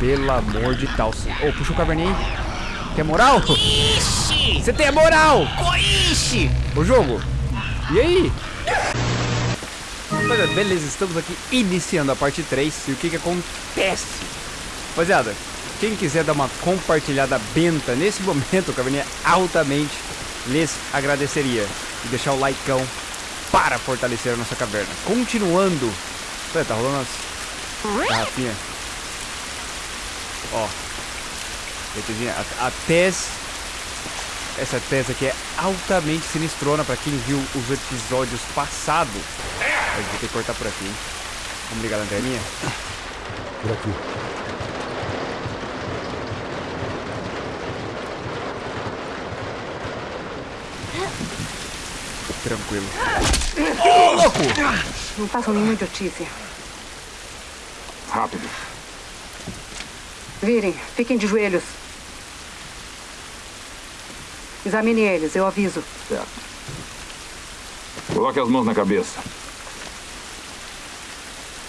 Pelo amor de tal. Ô, oh, puxa o caverninho aí. Quer moral? Ixi! Você tem moral! Coixe! O jogo. E aí? Beleza, estamos aqui iniciando a parte 3. E o que que acontece? Rapaziada, quem quiser dar uma compartilhada benta nesse momento, Caverninha altamente lhes agradeceria. E deixar o likeão para fortalecer a nossa caverna. Continuando. Olha, tá rolando as garrafinhas. Ó. Betezinha, a, a Tess. Essa Tess aqui é altamente sinistrona pra quem viu os episódios passados. Mas vou ter que cortar por aqui, hein? Vamos ligar a lanterninha? Por aqui. Tranquilo. Ô, oh, louco! Não façam nenhuma idiotice. Rápido. Virem, fiquem de joelhos. Examine eles, eu aviso. Certo. Coloque as mãos na cabeça.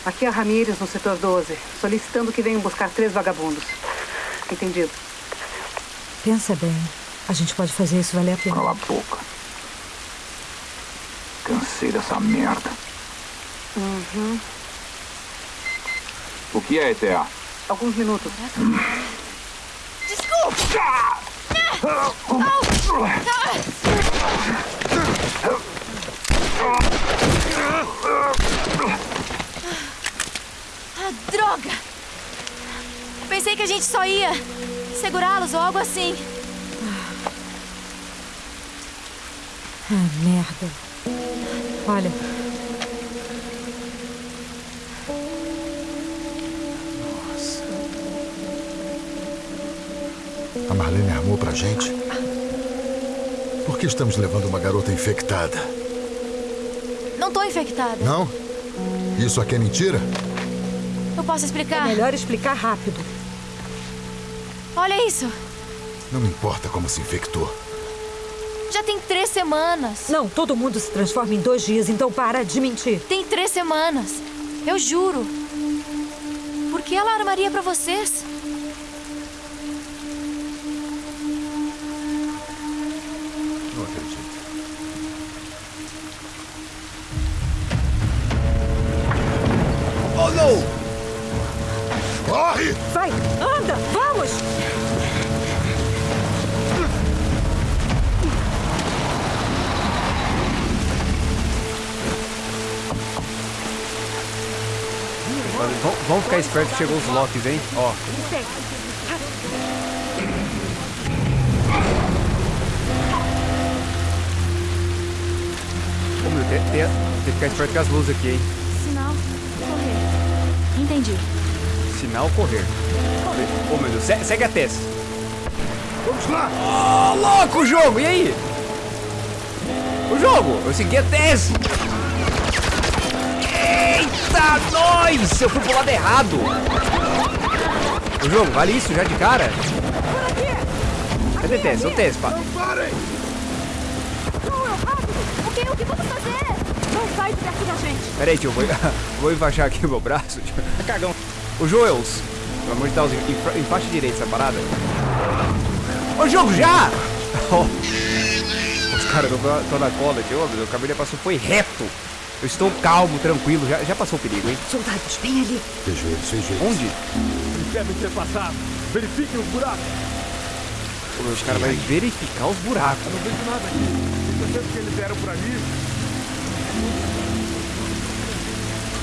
Aqui é a Ramírez, no setor 12, solicitando que venham buscar três vagabundos. Entendido. Pensa bem. A gente pode fazer isso valer a pena. Cala a boca. Cansei dessa merda. Uhum. O que é ETA? Alguns minutos. Desculpa! Ah, droga! Pensei que a gente só ia segurá-los ou algo assim. Ah, merda. Olha. Marlene armou pra gente? Por que estamos levando uma garota infectada? Não tô infectada. Não? Isso aqui é mentira? Eu posso explicar? Melhor explicar rápido. Olha isso. Não me importa como se infectou. Já tem três semanas. Não, todo mundo se transforma em dois dias, então para de mentir. Tem três semanas. Eu juro. Por que ela armaria pra vocês? Corre! Vai, anda, vamos! Vamos, ficar esperto que chegou os Locks, hein? Ó. Ô, meu, tem, tem, tem que ficar esperto com as luzes aqui, hein? Sinal. Correr. Entendi. Sinal correr. Ô, meu Deus, se- segue a Tess. Vamos lá! Ô, louco o jogo, e aí? O jogo, eu segui a Tess. Eita, nós! Eu fui pro lado errado. O jogo, vale isso já de cara? Cadê Tess? Ô, Tess, pá. Parem! O que, o que vamos fazer? Não sai de perto da gente. Pera aí, tio, vou, vou enfaixar aqui o meu braço. Tio. Cagão. O Joels, pelo amor de Deus, enfa- enfaixa direito essa parada. Ô, jogo, já! Ó. Os caras estão na cola, tio. Ô, meu, O caminho passou, foi reto. Eu estou calmo, tranquilo. Já, já passou o perigo, hein? Soldados, bem ali. Vejo eles, vejo eles. Onde? Eles devem ter passado. Verifiquem os buracos. Pô, Os caras vão verificar os buracos. Eu não vejo nada aqui. Tenho certeza que eles deram pra mim.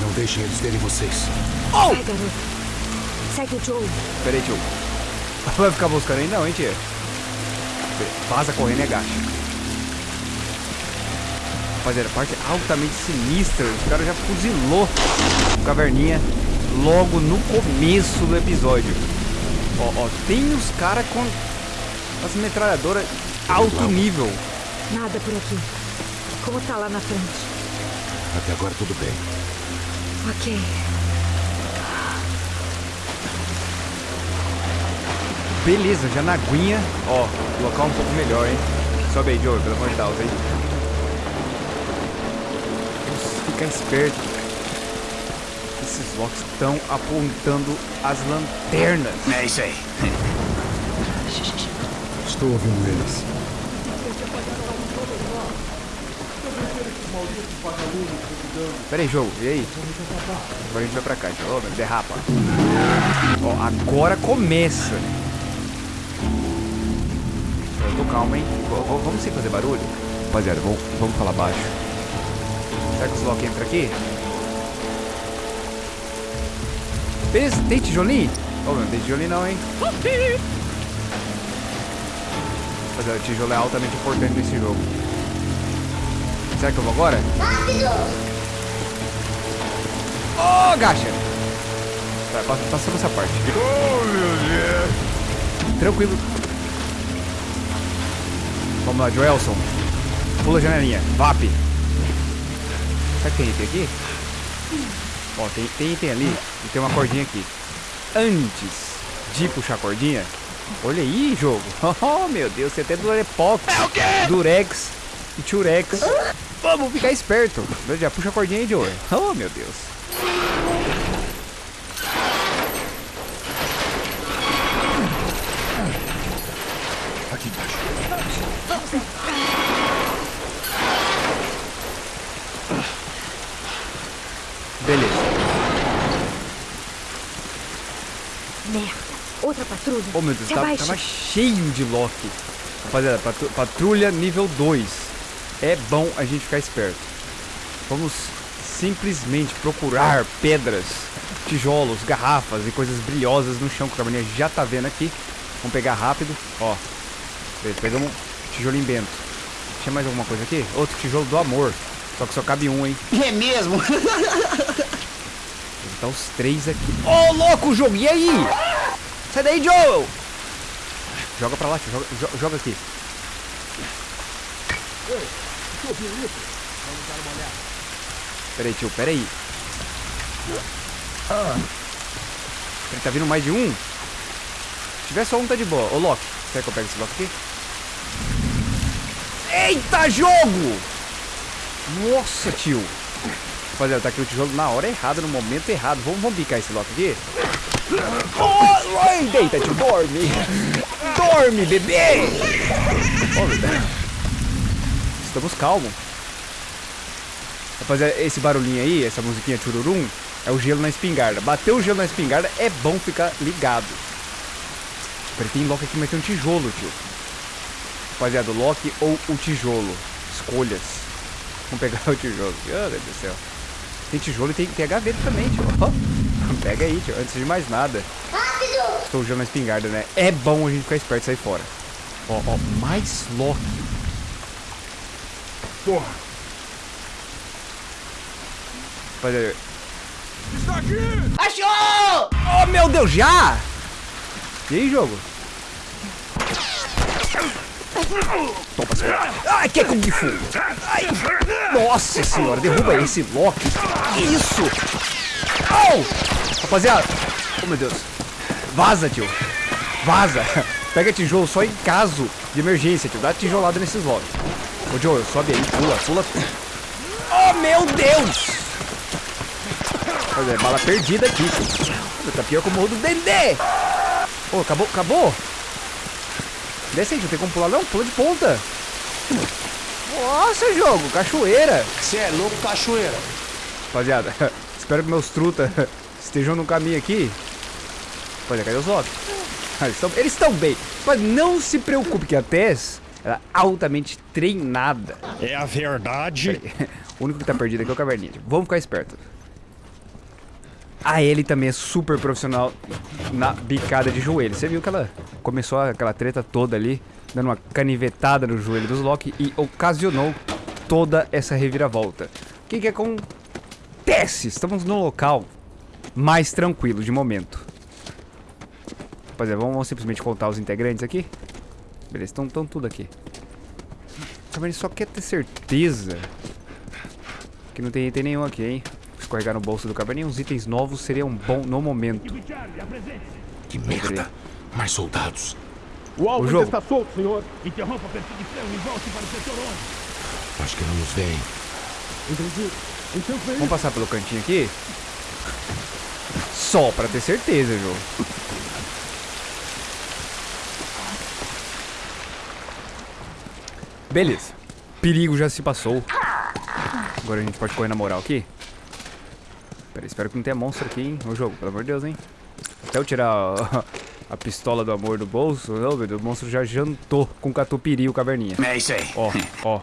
Não deixem eles terem vocês. Oh! Vai, garoto. Segue o Joe. Pera aí, tio. Vai ficar buscando aí não, hein, tia? Vaza correndo e agacha. Rapaziada, a parte altamente sinistra. Os caras já fuzilou o caverninha logo no começo do episódio. Ó, ó, tem os caras com as metralhadoras alto nível. Nada por aqui. Como tá lá na frente? Até agora tudo bem. Ok. Beleza, já na aguinha. Ó, o local um pouco melhor, hein? Sobe aí, Joey, pelo amor de Deus, hein? Vamos ficar esperto. Esses Locks estão apontando as lanternas. É isso aí. Estou ouvindo eles. Pera aí, jogo, e aí? Agora a gente vai pra cá, jogo. Oh, derrapa. Ó, agora começa. Eu tô calmo, hein? V- vamos sem fazer barulho? Rapaziada, vamos, falar baixo. Será que os Loki entram aqui? Beleza, tem tijolinho? Meu, não tem tijolinho não, hein? Rapaziada, tijolo é altamente importante nesse jogo. Será que eu vou agora? Ô, gacha! Tá, pa- passamos essa parte. Oh, meu Deus! Tranquilo. Vamos lá, Joelson. Pula a janelinha. VAP. Será que tem item aqui? Ó, tem, tem item ali e tem uma cordinha aqui. Antes de puxar a cordinha, olha aí, jogo. Oh, meu Deus, você até Durepox, Durex e Turex. Vamos ficar esperto. Já puxa a cordinha aí, Joe. Oh, meu Deus. Aqui embaixo. Beleza. Merda. Outra patrulha. Oh, meu Deus, Se tá- tava cheio de Loki. Rapaziada, patru- patrulha nível 2. É bom a gente ficar esperto. Vamos simplesmente procurar pedras, tijolos, garrafas e coisas brilhosas no chão que o caverninha já tá vendo aqui. Vamos pegar rápido. Ó, pegamos um tijolinho bento. Tinha mais alguma coisa aqui? Outro tijolo do amor. Só que só cabe um, hein? É mesmo? Tá os três aqui. Ô, louco, jogo! E aí? Sai daí, Joel! Joga pra lá, tio. Joga, jo- joga aqui. Peraí, tio. Peraí. Ele tá vindo mais de um? Se tiver só um, tá de boa. Ô, Loki. Será que eu pego esse Loki aqui? Eita, jogo! Nossa, tio. Rapaziada, tá aqui o tijolo na hora errada, no momento errado. Vamos, vamos bicar esse Loki aqui? Oh, deita, tio. Dorme. Dorme, bebê. Oh. Estamos calmos. Rapaziada, esse barulhinho aí, essa musiquinha chururum, é o gelo na espingarda. Bateu o gelo na espingarda, é bom ficar ligado. Peraí, tem Loki aqui, mas tem um tijolo, tio. Rapaziada, o Loki ou o tijolo? Escolhas. Vamos pegar o tijolo. Meu Deus do céu. Tem tijolo e tem, tem a gaveta também, tio. Ó, Pega aí, tio. Antes de mais nada. Estou usando a espingarda, né? É bom a gente ficar esperto e sair fora. Ó, ó, mais Loki. Porra! Rapaziada, Está aqui! Achou! Oh, meu Deus, já? E aí, jogo? Toma, seu... Ai, que é Kung Fu? Ai, nossa senhora, derruba esse Loki. Isso! Oh! Rapaziada, oh meu Deus. Vaza, tio. Vaza. Pega tijolo só em caso de emergência, tio. Dá tijolada nesses Loki. Ô, Joe, sobe aí, pula, pula. Oh, meu Deus! Olha, bala perdida aqui, tio. Tá pior que o morro do Dendê. Ô, acabou, acabou. Desce aí, não tem como pular não, pula de ponta. Nossa, jogo, cachoeira. Você é louco, cachoeira. Rapaziada, espero que meus truta estejam no caminho aqui. Olha, cadê os Loki? Ah, Eles estão, eles estão bem. Mas não se preocupe que a Tess ela é altamente treinada. É a verdade. O único que tá perdido aqui é o Caverninha. Vamos ficar esperto. A Ellie também é super profissional na bicada de joelho. Você viu que ela começou aquela treta toda ali, dando uma canivetada no joelho dos Loki e ocasionou toda essa reviravolta. O que, que acontece? Estamos no local mais tranquilo de momento. Rapaziada, vamos, vamos simplesmente contar os integrantes aqui? Beleza, estão tudo aqui. O Caverninha só quer ter certeza que não tem item nenhum aqui, hein? Escorregar no bolso do caverninha, uns itens novos seriam bom no momento. Que merda! Mais soldados. O alvo O está solto, senhor. Interrompa a perseguição e volte para o setor 11. Acho que não nos veem. Entendi. Então foi Vamos passar pelo cantinho aqui? Só pra ter certeza, jogo. Beleza. Perigo já se passou. Agora a gente pode correr na moral aqui. Pera espero que não tenha monstro aqui, hein? O jogo, pelo amor de Deus, hein? Até eu tirar a, a pistola do amor do bolso, não, meu Deus, o monstro já jantou com catupiry o caverninha. É isso aí. Ó, ó.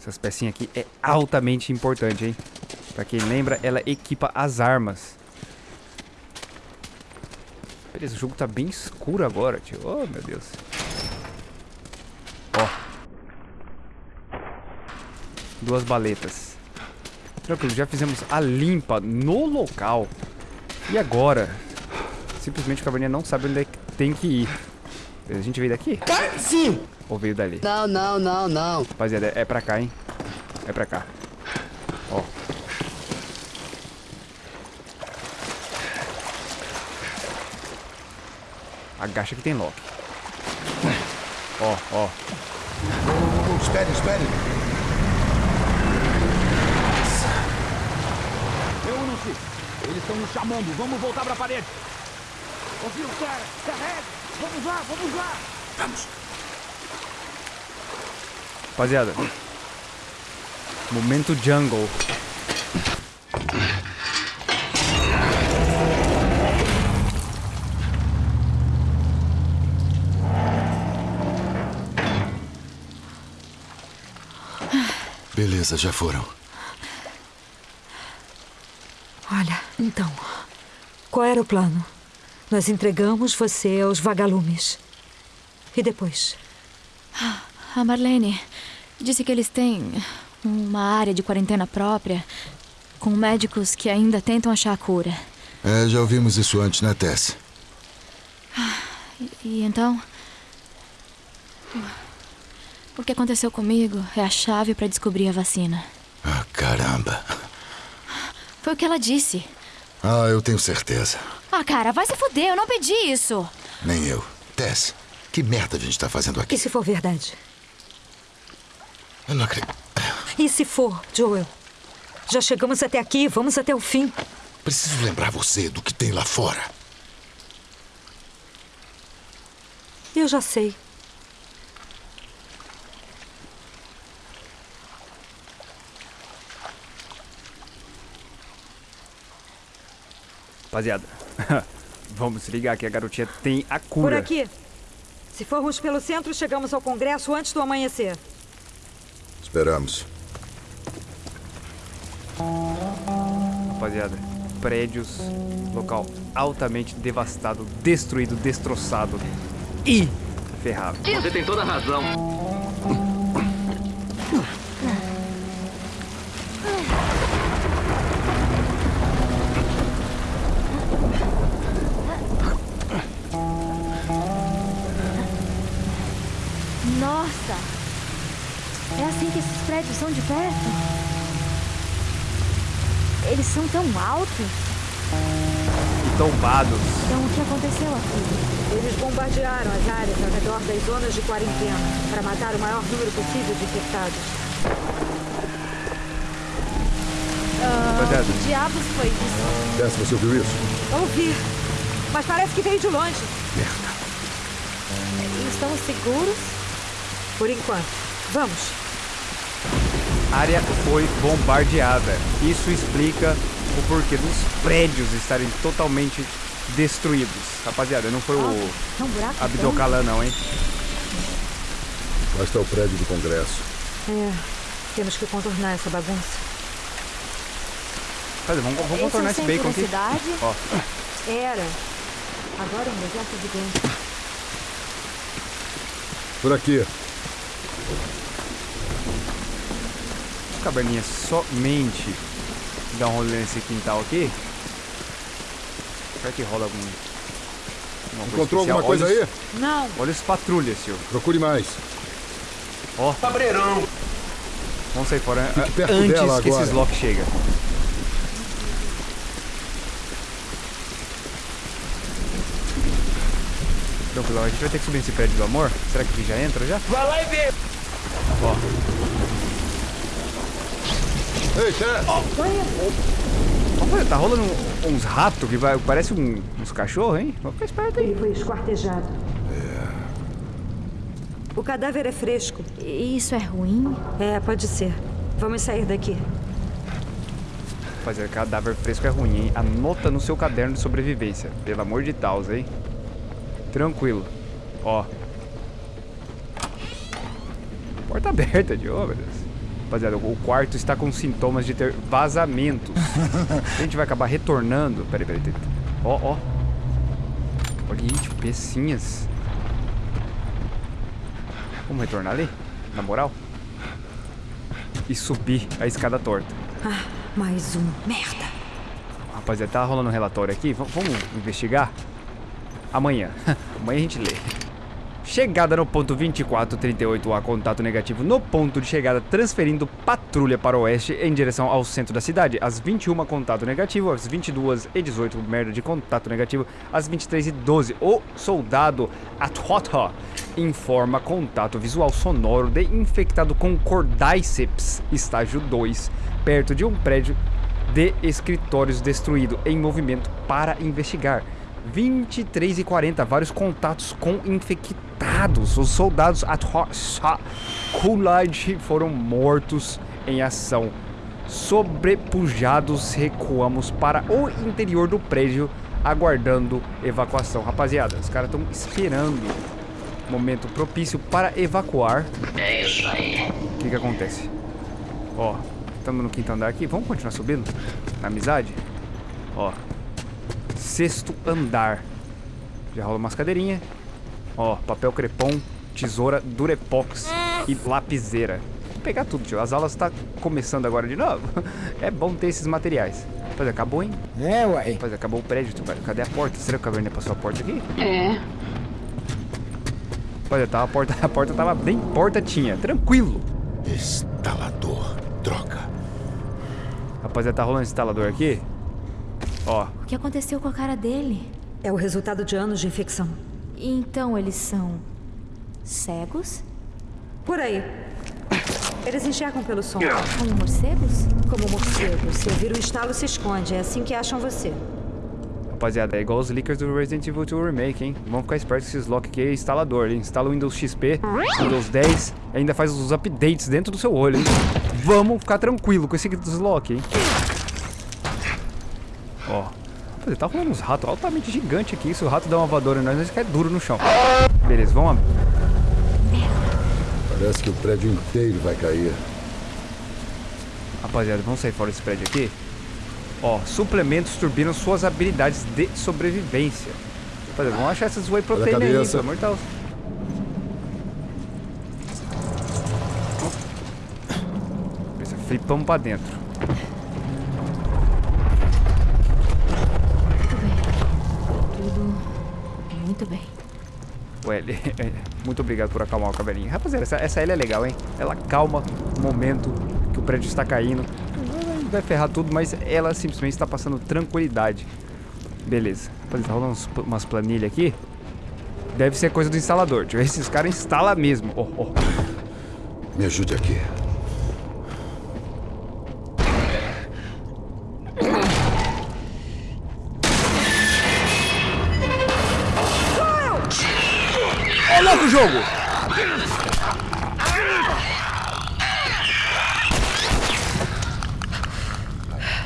Essas pecinhas aqui é altamente importante, hein? Pra quem lembra, ela equipa as armas. Beleza, o jogo tá bem escuro agora, tio. Oh, meu Deus. Duas baletas. Tranquilo, já fizemos a limpa no local. E agora? Simplesmente o caverninha não sabe onde é que tem que ir. A gente veio daqui? Sim. Ou veio dali? Não, não, não, não. Rapaziada, é pra cá, hein? É pra cá. Ó. Agacha que tem lock. Ó, ó. Espere, espere. Reúnam-se. Eles estão nos chamando. Vamos voltar pra parede. Ouviu, cara? Carrega. Vamos lá, vamos lá. Vamos. Rapaziada. Momento jungle. Beleza, já foram. Olha, então. Qual era o plano? Nós entregamos você aos vagalumes. E depois? A Marlene disse que eles têm uma área de quarentena própria, com médicos que ainda tentam achar a cura. É, já ouvimos isso antes, né, Tess? E, e então. O que aconteceu comigo é a chave para descobrir a vacina. Ah, caramba. Foi o que ela disse. Ah, eu tenho certeza. Ah, cara, vai se fuder, eu não pedi isso. Nem eu. Tess, que merda a gente tá fazendo aqui? E se for verdade? Eu não acredito. E se for, Joel? Já chegamos até aqui, vamos até o fim. Preciso lembrar você do que tem lá fora. Eu já sei. Rapaziada. Vamos ligar que a garotinha tem a cura. Por aqui. Se formos pelo centro, chegamos ao Congresso antes do amanhecer. Esperamos. Rapaziada, prédios, local altamente devastado, destruído, destroçado e ferrado. Você tem toda a razão. Nossa! É assim que esses prédios são de perto? Eles são tão altos? E tombados. Então o que aconteceu aqui? Eles bombardearam as áreas ao redor das zonas de quarentena para matar o maior número possível de infectados. Ah, Rapaziada. que diabos foi isso? Tess, você ouviu isso? Ouvi. Mas parece que veio de longe. Estamos seguros? Por enquanto. Vamos. A área foi bombardeada. Isso explica o porquê dos prédios estarem totalmente destruídos. Rapaziada, não foi o Abdocalã não, hein? Lá está o prédio do Congresso. É. Temos que contornar essa bagunça. Vamos, vamos Esse é o contornar esse bacon da aqui. cidade? Ó, Era. Agora é um deserto gigante. Por aqui. O caverninha somente dá um rolê nesse quintal aqui. Será que rola algum. Encontrou especial? alguma coisa olha aí? os- Não. Olha os patrulhas, senhor. Procure mais. Ó, Cabreirão. vamos sair fora Fique perto antes dela que agora. esses lock chegam. Tranquilo, a gente vai ter que subir nesse prédio do amor. Será que aqui já entra já? Vai lá e vê. Ó, Ei, Tess! ó, Rapaziada, tá rolando uns ratos que vai, parece um- uns cachorros, hein? Vamos ficar esperto aí. Ele foi esquartejado. O cadáver é fresco. E Isso é ruim? É, pode ser. Vamos sair daqui. Rapaziada, cadáver fresco é ruim, hein? Anota no seu caderno de sobrevivência. Pelo amor de Deus, hein? Tranquilo. Ó. Porta aberta de obras. Rapaziada, o quarto está com sintomas de ter vazamentos. A gente vai acabar retornando. Peraí, peraí. peraí. Ó, ó. Olha aí, tipo, pecinhas. Vamos retornar ali? Na moral? E subir a escada torta. Ah, mais um. Merda. Rapaziada, tá rolando um relatório aqui. V- vamos investigar? Amanhã. Amanhã a gente lê. Chegada no ponto 2438A, contato negativo no ponto de chegada, transferindo patrulha para o oeste em direção ao centro da cidade. Às 21, contato negativo. Às 22 e 18, merda de contato negativo. Às 23 e 12, o soldado Atota informa contato visual sonoro de infectado com Cordyceps, estágio 2, perto de um prédio de escritórios destruído em movimento para investigar. 23 e 40, vários contatos com infectados. Os soldados Coolidge foram mortos em ação. Sobrepujados, recuamos para o interior do prédio, aguardando evacuação. Rapaziada, os caras estão esperando momento propício para evacuar. É isso aí. O que que acontece? Ó, estamos no quinto andar aqui. Vamos continuar subindo? Na amizade? Ó. Sexto andar. Já rola umas cadeirinhas. Ó, papel crepom, tesoura, durepox e lapiseira. Vou pegar tudo, tio. As aulas tá começando agora de novo. É bom ter esses materiais. Rapaz, acabou, hein? É, uai. Rapaz, acabou o prédio, tio. Cadê a porta? Será que o Caverninha passou a porta aqui? É. Olha, tava a porta, a porta tava bem porta tinha, tranquilo. Instalador. Droga. Rapaziada, tá rolando instalador aqui? Ó, O que aconteceu com a cara dele? É o resultado de anos de infecção. Então eles são. cegos? Por aí. Eles enxergam pelo som. Como morcegos? Como morcegos. Se ouvir o estalo, se esconde. É assim que acham você. rapaziada, é igual os leakers do Resident Evil 2 Remake, hein? Vamos ficar espertos que esses lock aqui é instalador, hein? Instala o Windows XP, Windows 10, e ainda faz os updates dentro do seu olho, hein? Vamos ficar tranquilo com esse deslock, hein? Ó, rapaziada, tá rolando uns ratos altamente gigantes aqui. Se o rato dá uma voadora em nós, nós cai duro no chão. Beleza, vamos ab- Parece que o prédio inteiro vai cair. Rapaziada, vamos sair fora desse prédio aqui. Ó, suplementos turbinam suas habilidades de sobrevivência. Rapaziada, vamos achar essas whey protein aí, pelo amor de Deus. Flipamos pra dentro. Ele- muito obrigado por acalmar o cabelinho. Rapaziada, essa, essa L é legal, hein? Ela calma o momento que o prédio está caindo. Vai- ferrar tudo, mas ela simplesmente está passando tranquilidade. Beleza. Rapaziada, tá rolando umas planilhas aqui. Deve ser coisa do instalador. Esses caras instalam mesmo. Ó, ó. Me ajude aqui. Ó, louco o jogo!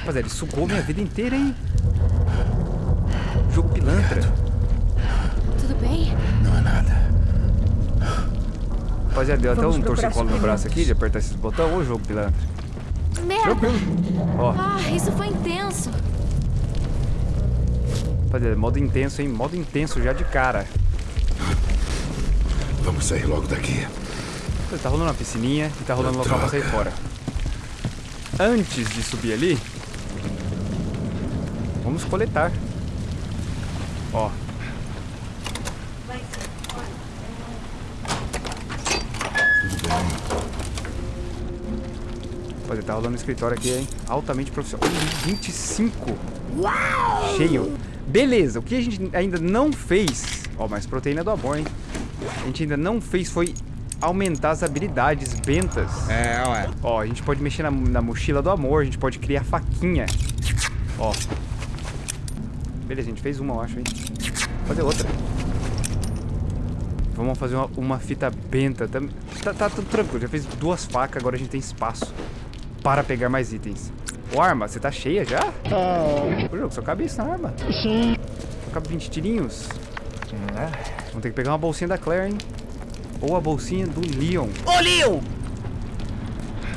Rapaziada, ele sugou minha vida inteira, hein? Jogo pilantra. Tudo bem? Não é nada. Rapaziada, deu até um torcicolo no braço aqui de apertar esses botões. Ô, jogo pilantra. Merda! Tranquilo. Ó, Ah, isso foi intenso. rapaziada, modo intenso, hein? Modo intenso já de cara. Vamos sair logo daqui. Tá rolando uma piscininha e tá rolando um local pra sair fora. Antes de subir ali, vamos coletar. Ó. Tudo bem. Tá rolando um escritório aqui, hein? Altamente profissional. 25! Cheio. Beleza, o que a gente ainda não fez... Ó, mais proteína do amor, hein? A gente ainda não fez foi aumentar as habilidades bentas. É, ué. Ó, a gente pode mexer na, na mochila do amor, a gente pode criar faquinha. Ó. Beleza, a gente fez uma, eu acho, hein? Vou fazer outra. Vamos fazer uma, uma fita benta. Tá, tá, tá tudo tranquilo. Já fez duas facas, agora a gente tem espaço para pegar mais itens. Ô, arma, você tá cheia já? Ô, jogo, só cabe isso na arma. Sim. Só cabe 20 tirinhos. Vamos ter que pegar uma bolsinha da Claire, hein? Ou a bolsinha do Leon. Ô, Leon!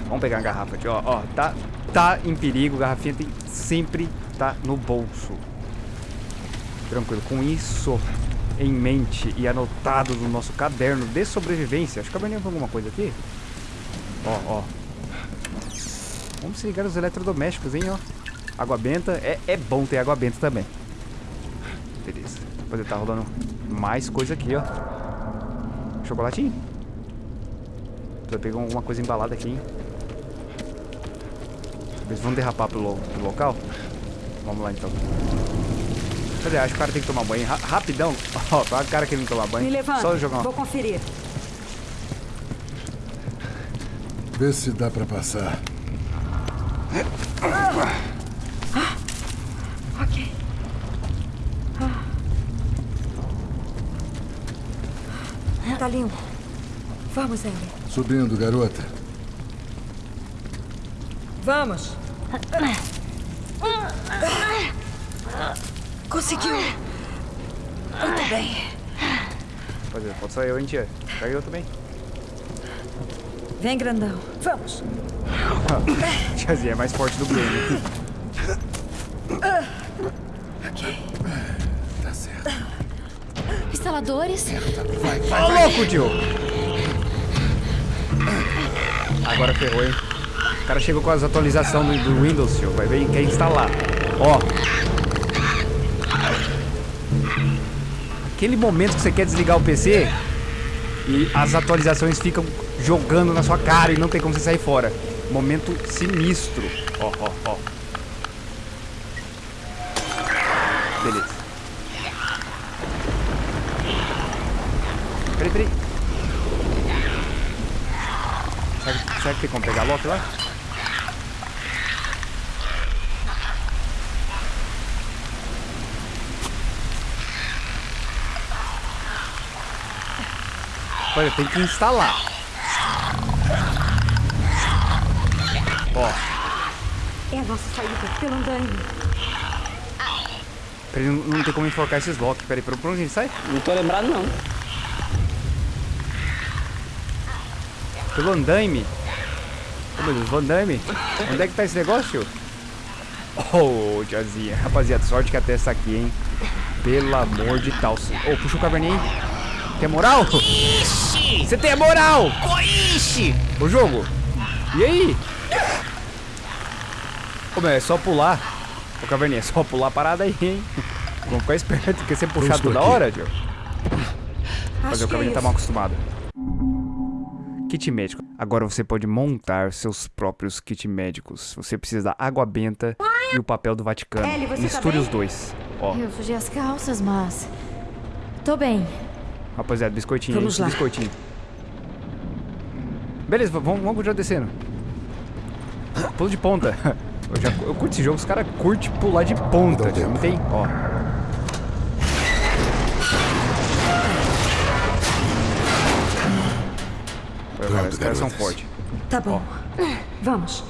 Vamos pegar a garrafa aqui, ó. Ó, tá, tá em perigo. Garrafinha tem sempre tá no bolso. Tranquilo. Com isso em mente e anotado no nosso caderno de sobrevivência. Acho que eu venho alguma coisa aqui. Ó, ó. Vamos se ligar nos eletrodomésticos, hein, ó. Água benta. É, é bom ter água benta também. Beleza. Depois tá rolando mais coisa aqui, ó. Chocolatinho. Tô pegando alguma coisa embalada aqui, hein. Eles vão derrapar pro, lo pro local? Vamos lá, então. Cadê? Acho que o cara tem que tomar banho. Ra rapidão. Ó, oh, a cara que ele não tomar banho. Me levanta. Só jogar uma... Vou conferir. Vê se dá pra passar. Ah, Tá limpo. Vamos, Ellie. Subindo, garota. Vamos. Conseguiu. Muito bem. É, pode só eu, hein, tia? Pega eu também. Vem, grandão. Vamos. Tiazinha é mais forte do game. ok. Tá certo. Instaladores. Vai, vai, Ô, louco, tio! Agora ferrou, hein? O cara chegou com as atualizações do, do Windows, tio. Vai ver quer instalar. Ó. Aquele momento que você quer desligar o PC e as atualizações ficam jogando na sua cara e não tem como você sair fora. Momento sinistro. Ó, ó, ó. Beleza. Peraí, peraí. Será, que- tem como pegar a Loki lá? Olha, tem que instalar. Ó, É a nossa saída pelo andaime. peraí, não, não tem como enforcar esses Loki. Peraí, por onde a gente sai? Não tô lembrado, não. Pelo andaime. Ô meu Deus, Van Damme. Onde é que tá esse negócio? Oh, tiazinha. Rapaziada, sorte que a testa aqui, hein? Pelo amor de tal. Ô, puxa o caverninha aí. Tem moral? Ixi! Você tem moral! Coixe! O jogo. E aí? Ô, meu, é só pular. Ô, caverninha, é só pular a parada aí, hein? Vamos ficar esperto, porque você puxar estou toda aqui. hora, tio. Mas o é caverninha tá mal acostumado. Kit médico. Agora você pode montar seus próprios kit médicos. Você precisa da água benta e o papel do Vaticano. Ellie, você tá Misture bem? os dois. Ó, Eu fugi as calças, mas. Tô bem. rapaziada, biscoitinho Vamos lá. Biscoitinho. Beleza, vamos, vamos continuar descendo. Pulo de ponta. Eu, já, eu curto esse jogo, os caras curtem pular de ponta. Não tem? Ó. Pô, cara, Pronto, os caras são fortes. Tá bom. Vamos.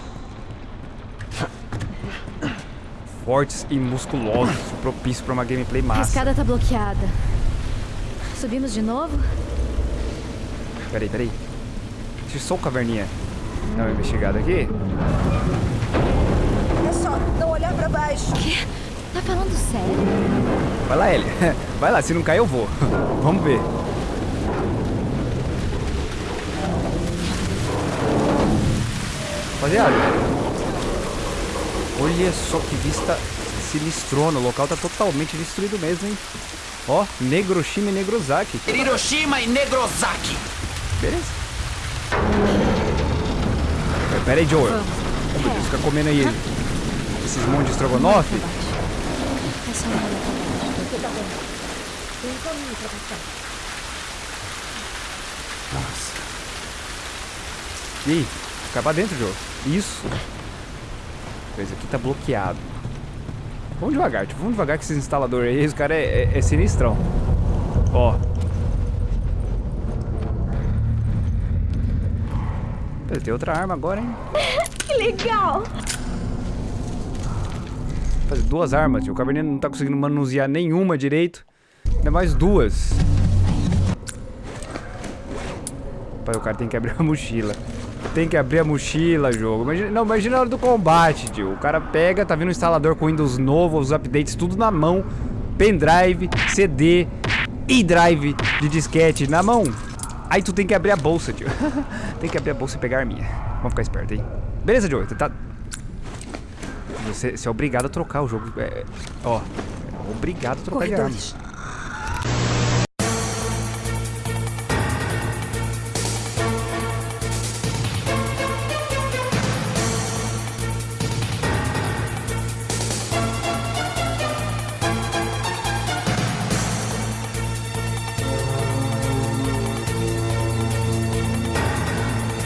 Fortes e musculosos, propício pra uma gameplay A massa. escada tá bloqueada. Subimos de novo? Peraí, peraí. Deixa eu só o caverninha dar uma investigada aqui. É só não olhar pra baixo. Quê? Tá falando sério? Vai lá, Ellie. Vai lá, se não cair eu vou. Vamos ver. Rapaziada. Olha só que vista sinistrona. O local tá totalmente destruído mesmo, hein? Ó, Negroshima e Negrozaki. Hiroshima e Negrozaki! Beleza. Pera- Pera aí, Joel. Oh, meu Deus, fica comendo aí esses montes de estrogonofe. É. Nossa. E aí? Cai pra dentro, Joe. Isso. Esse aqui tá bloqueado. Vamos devagar, tipo, vamos devagar com esse instalador aí. Esse cara é, é, é sinistrão. Ó. Tem outra arma agora, hein? Que legal! Fazer duas armas, tio. O Cabernet não tá conseguindo manusear nenhuma direito. Ainda mais duas. Pai, o cara tem que abrir a mochila. Tem que abrir a mochila, jogo. Imagina, não, imagina a hora do combate, tio. O cara pega, tá vindo um instalador com Windows novo, os updates tudo na mão. Pendrive, CD e drive de disquete na mão. Aí tu tem que abrir a bolsa, tio. tem que abrir a bolsa e pegar a minha. Vamos ficar esperto aí. Beleza, Joe? Você tá... Você, você é obrigado a trocar o jogo. É, ó, é obrigado a trocar de arma. Corredores.